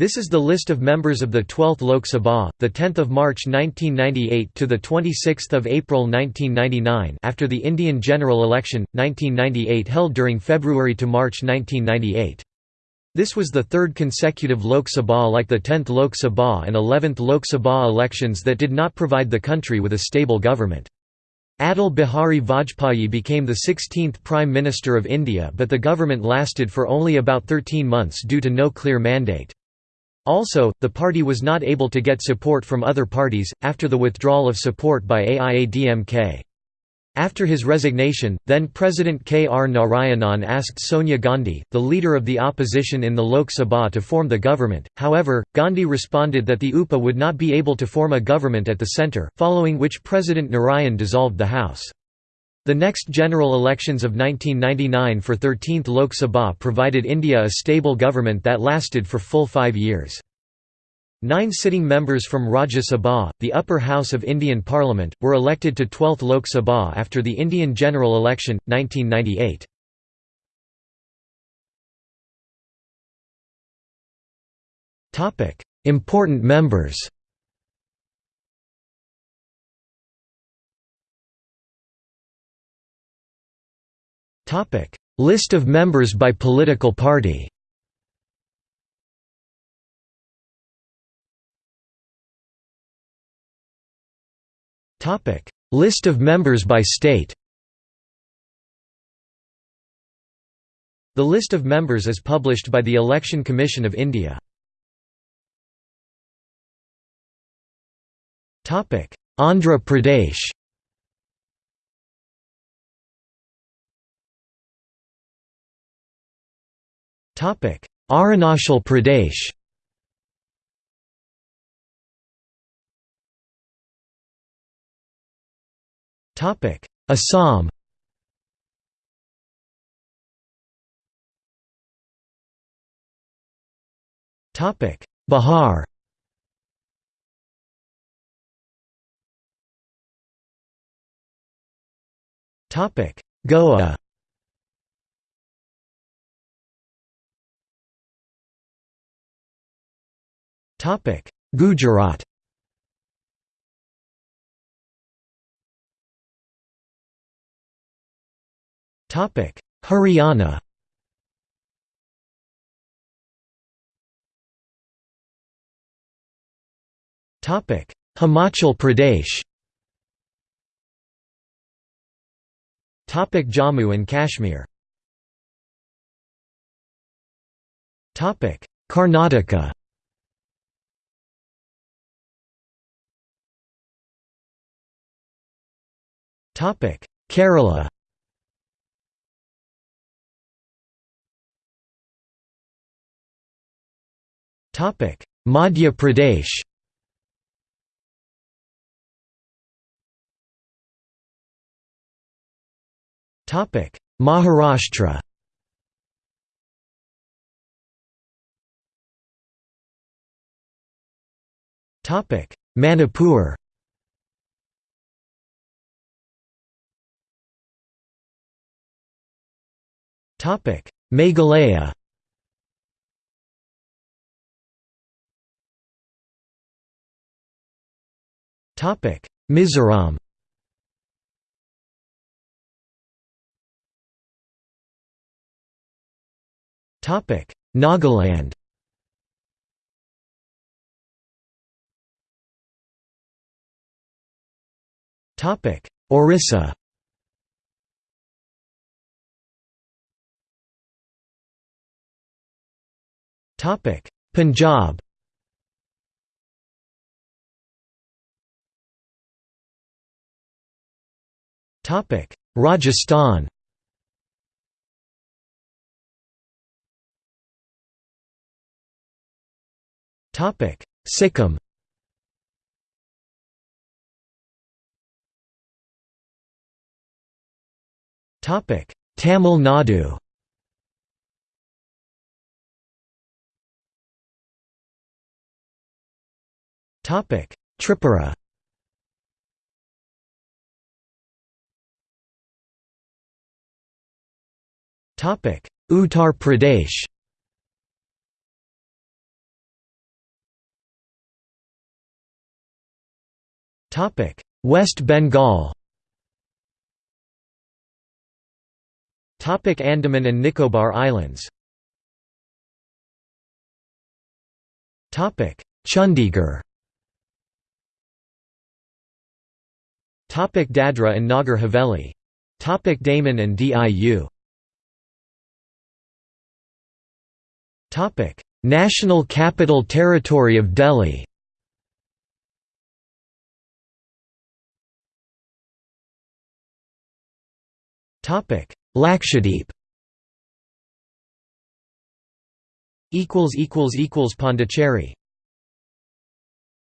This is the list of members of the 12th Lok Sabha, the 10th of March 1998 to the 26th of April 1999 after the Indian general election 1998 held during February to March 1998. This was the third consecutive Lok Sabha like the 10th Lok Sabha and 11th Lok Sabha elections that did not provide the country with a stable government. Atal Bihari Vajpayee became the 16th Prime Minister of India but the government lasted for only about 13 months due to no clear mandate. Also, the party was not able to get support from other parties, after the withdrawal of support by AIADMK. After his resignation, then-President K. R. Narayanan asked Sonia Gandhi, the leader of the opposition in the Lok Sabha to form the government, however, Gandhi responded that the UPA would not be able to form a government at the centre, following which President Narayan dissolved the House. The next general elections of 1999 for 13th Lok Sabha provided India a stable government that lasted for full five years. Nine sitting members from Rajya Sabha, the upper house of Indian Parliament, were elected to 12th Lok Sabha after the Indian general election, 1998. Important members List of members by political party. List of members by state. The list of members is published by the Election Commission of India. Andhra Pradesh Arunachal Pradesh. Topic. Assam. Topic. Bihar. Topic. Goa Gujarat. Topic: Haryana. Topic: Himachal Pradesh. Topic: Jammu and Kashmir. Topic: Karnataka Kerala. Madhya Pradesh. Topic: Maharashtra. Topic: Manipur Meghalaya. Topic: Mizoram. Topic: Nagaland. Topic: Orissa Punjab. Topic: Rajasthan. Topic: Sikkim. Topic: Tamil Nadu Tripura Topic: Uttar Pradesh. Topic: West Bengal. Topic: Andaman and Nicobar Islands. Topic: Chandigarh. Dadra and Nagar Haveli. Topic Daman and Diu. Topic National Capital Territory of Delhi. Topic Lakshadweep. Pondicherry